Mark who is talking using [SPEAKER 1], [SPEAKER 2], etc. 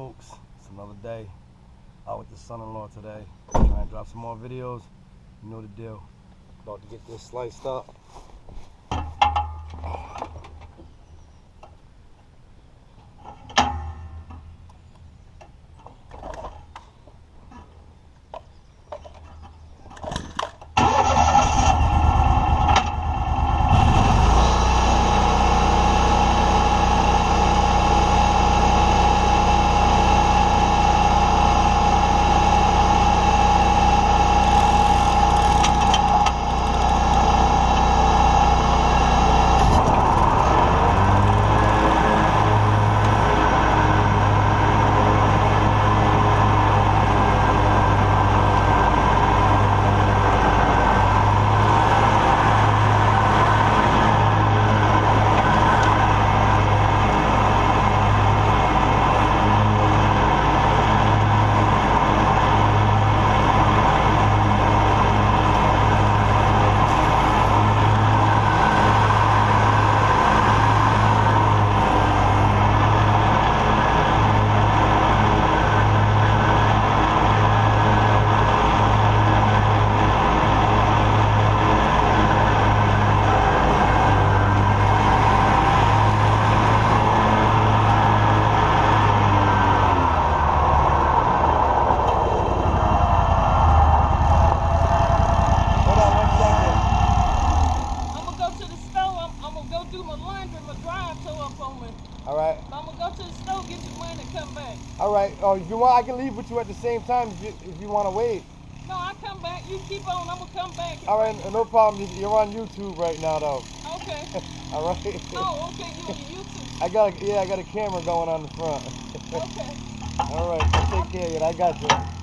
[SPEAKER 1] folks? It's another day. Out with the son-in-law today. Trying to drop some more videos. You know the deal. About to get this sliced up. Hold on one second.
[SPEAKER 2] I'm gonna go to the store. I'm, I'm gonna go do my laundry. My dryer tore up on me.
[SPEAKER 1] All right.
[SPEAKER 2] I'm gonna go to the store, get some money, and come back.
[SPEAKER 1] All right. Oh, if you want, I can leave with you at the same time if you, if you want to wait.
[SPEAKER 2] No, I come back. You keep on. I'm gonna come back.
[SPEAKER 1] All right, no problem. You're on YouTube right now, though.
[SPEAKER 2] Okay.
[SPEAKER 1] All right.
[SPEAKER 2] Oh, okay. You on YouTube?
[SPEAKER 1] I got a, yeah, I got a camera going on the front.
[SPEAKER 2] Okay.
[SPEAKER 1] All right, take care of it. I got you.